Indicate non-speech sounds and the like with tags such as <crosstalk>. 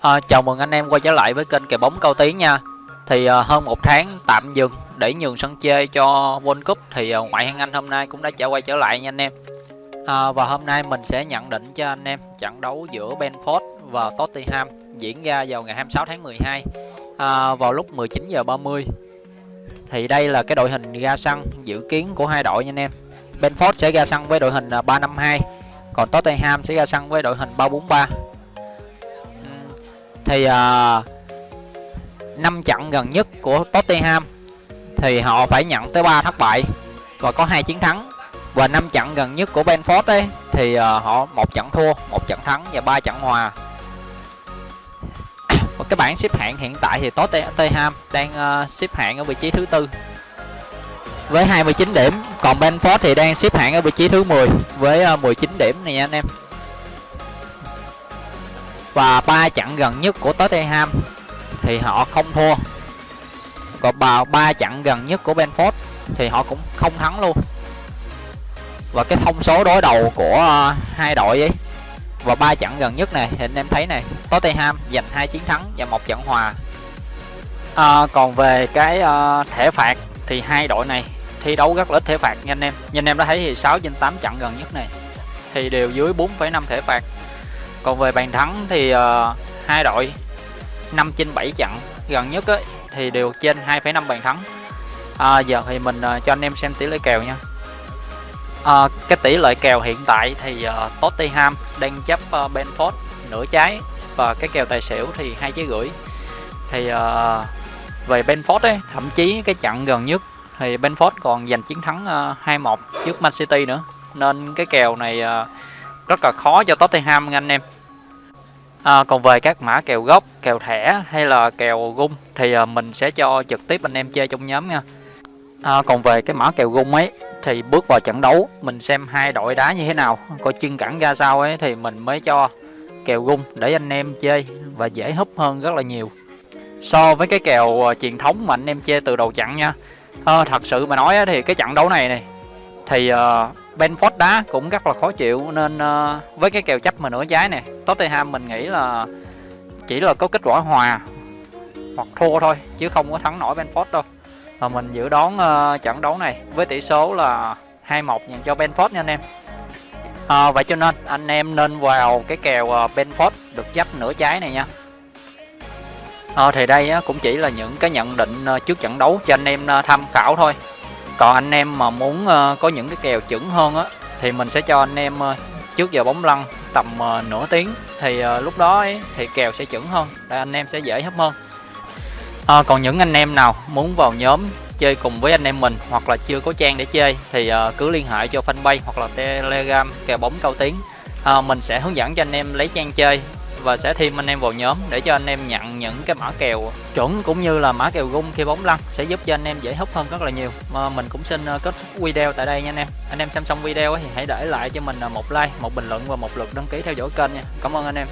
À, chào mừng anh em quay trở lại với kênh kèo bóng cao tiến nha. Thì à, hơn một tháng tạm dừng để nhường sân chơi cho World Cup Thì à, ngoại hạng Anh hôm nay cũng đã trở quay trở lại nha anh em. À, Và hôm nay mình sẽ nhận định cho anh em trận đấu giữa Benford và Tottenham Diễn ra vào ngày 26 tháng 12 à, Vào lúc 19 giờ 30 Thì đây là cái đội hình ra sân dự kiến của hai đội nha anh em. Benford sẽ ra sân với đội hình 352 Còn Tottenham sẽ ra sân với đội hình 343 thì uh, trận gần nhất của Tottenham thì họ phải nhận tới 3 thất bại và có hai chiến thắng. Và năm trận gần nhất của Benford ấy thì uh, họ một trận thua, một trận thắng và ba trận hòa. <coughs> Và cái bảng xếp hạng hiện tại thì Tottenham đang uh, xếp hạng ở vị trí thứ tư. Với 29 điểm, còn Benford thì đang xếp hạng ở vị trí thứ 10 với uh, 19 điểm này nha anh em và ba trận gần nhất của Tottenham thì họ không thua. Còn vào ba trận gần nhất của Benford thì họ cũng không thắng luôn. Và cái thông số đối đầu của uh, hai đội ấy và ba trận gần nhất này thì anh em thấy này Tottenham giành hai chiến thắng và một trận hòa. À, còn về cái uh, thẻ phạt thì hai đội này thi đấu rất là ít thẻ phạt nha anh em. Như anh em đã thấy thì 6 trên 8 trận gần nhất này thì đều dưới 4,5 thẻ phạt còn về bàn thắng thì uh, hai đội 5 trên 7 trận. Gần nhất ấy, thì đều trên 2,5 bàn thắng. À, giờ thì mình uh, cho anh em xem tỷ lệ kèo nha. À, cái tỷ lệ kèo hiện tại thì uh, Tottenham đang chấp uh, Benford nửa trái và cái kèo tài xỉu thì hai trái rưỡi. Thì uh, về Benford ấy thậm chí cái trận gần nhất thì Benford còn giành chiến thắng uh, 2-1 trước Man City nữa. Nên cái kèo này uh, rất là khó cho Tottenham anh em. À, còn về các mã kèo gốc kèo thẻ hay là kèo gung thì à, mình sẽ cho trực tiếp anh em chơi trong nhóm nha. À, còn về cái mã kèo gung ấy thì bước vào trận đấu mình xem hai đội đá như thế nào coi chân cẳng ra sao ấy thì mình mới cho kèo gung để anh em chơi và dễ húp hơn rất là nhiều. So với cái kèo uh, truyền thống mà anh em chơi từ đầu trận nha. À, thật sự mà nói thì cái trận đấu này này thì uh, Benford đá cũng rất là khó chịu nên uh, với cái kèo chấp mà nửa trái này Tottenham mình nghĩ là chỉ là có kết quả hòa hoặc thua thôi chứ không có thắng nổi Benford đâu. Và mình dự đoán uh, trận đấu này với tỷ số là 2-1 dành cho Benford nha anh em. À, vậy cho nên anh em nên vào cái kèo uh, Benford được chấp nửa trái này nha. À, thì đây cũng chỉ là những cái nhận định uh, trước trận đấu cho anh em uh, tham khảo thôi còn anh em mà muốn uh, có những cái kèo chuẩn hơn á thì mình sẽ cho anh em uh, trước giờ bóng lăn tầm uh, nửa tiếng. Thì uh, lúc đó ấy, thì kèo sẽ chuẩn hơn để anh em sẽ dễ hấp hơn. À, còn những anh em nào muốn vào nhóm chơi cùng với anh em mình hoặc là chưa có trang để chơi thì uh, cứ liên hệ cho fanpage hoặc là telegram kèo bóng cao tiếng à, mình sẽ hướng dẫn cho anh em lấy trang chơi và sẽ thêm anh em vào nhóm để cho anh em nhận những cái mã kèo chuẩn cũng như là mã kèo gung khi bóng lăn, sẽ giúp cho anh em dễ hút hơn rất là nhiều. Mà mình cũng xin ờ, kết thúc video tại đây nha anh em. Anh em xem xong video thì hãy để lại cho mình ờ, một like, một bình luận và một lượt đăng ký theo dõi kênh nha. Cảm ơn anh em.